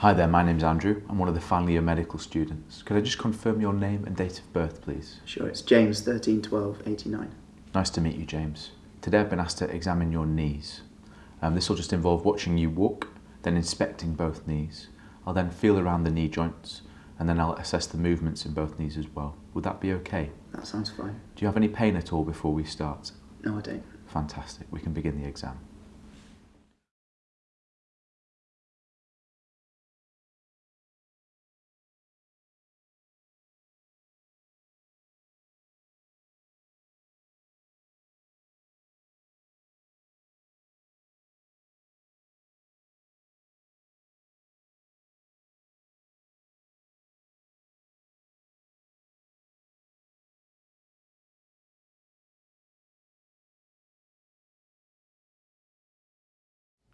Hi there, my name's Andrew. I'm one of the final year medical students. Could I just confirm your name and date of birth, please? Sure, it's James 13 12 89. Nice to meet you, James. Today I've been asked to examine your knees. Um, this will just involve watching you walk, then inspecting both knees. I'll then feel around the knee joints, and then I'll assess the movements in both knees as well. Would that be okay? That sounds fine. Do you have any pain at all before we start? No, I don't. Fantastic. We can begin the exam.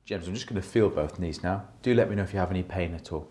James, I'm just going to feel both knees now. Do let me know if you have any pain at all.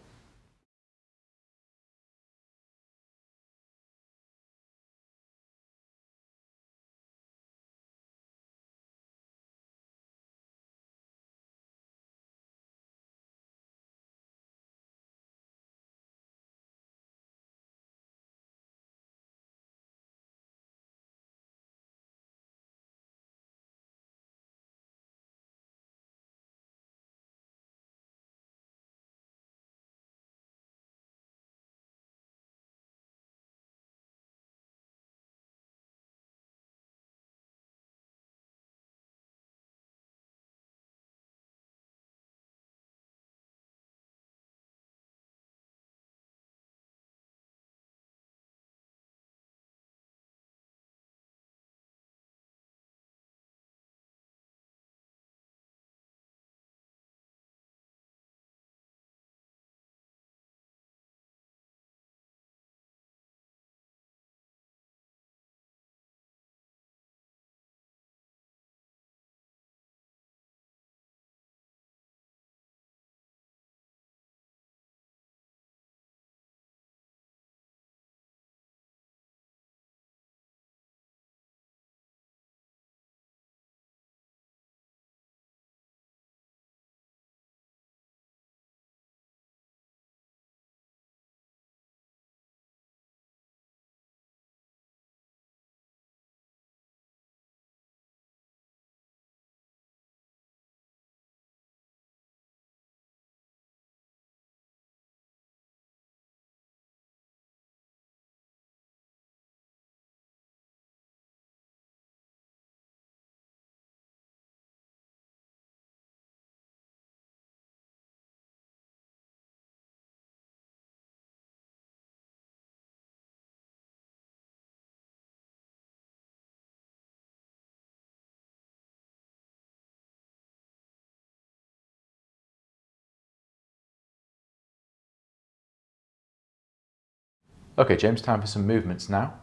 Okay, James, time for some movements now.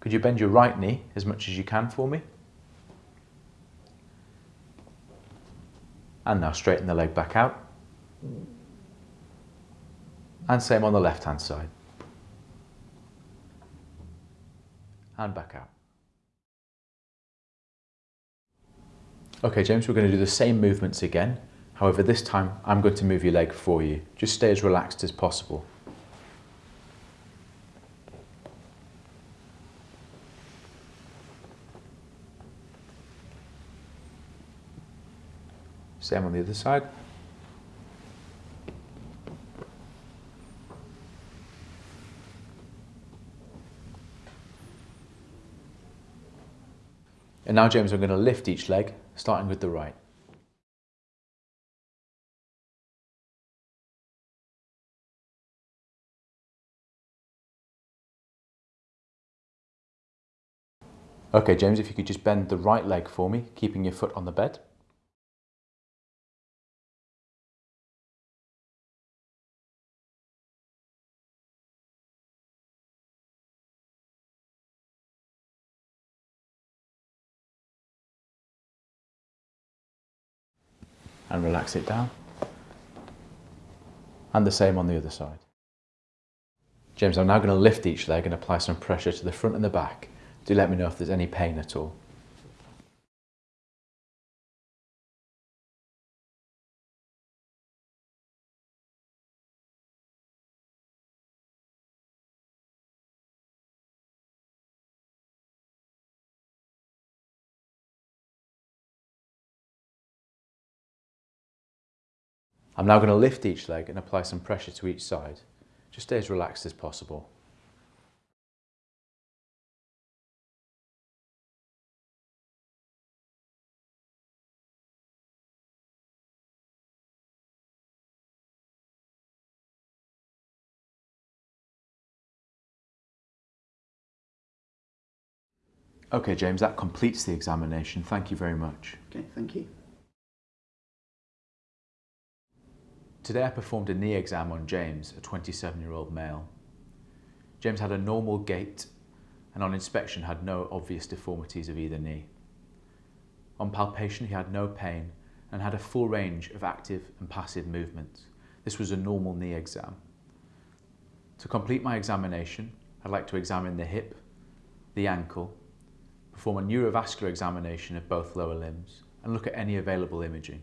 Could you bend your right knee as much as you can for me? And now straighten the leg back out. And same on the left hand side. And back out. Okay, James, we're going to do the same movements again. However, this time I'm going to move your leg for you. Just stay as relaxed as possible. Same on the other side. And now, James, I'm going to lift each leg, starting with the right. Okay, James, if you could just bend the right leg for me, keeping your foot on the bed. And relax it down. And the same on the other side. James, I'm now going to lift each leg and apply some pressure to the front and the back. Do let me know if there's any pain at all. I'm now going to lift each leg and apply some pressure to each side. Just stay as relaxed as possible. Okay, James, that completes the examination. Thank you very much. Okay, thank you. Today I performed a knee exam on James, a 27 year old male. James had a normal gait and on inspection had no obvious deformities of either knee. On palpation he had no pain and had a full range of active and passive movements. This was a normal knee exam. To complete my examination, I'd like to examine the hip, the ankle, perform a neurovascular examination of both lower limbs and look at any available imaging.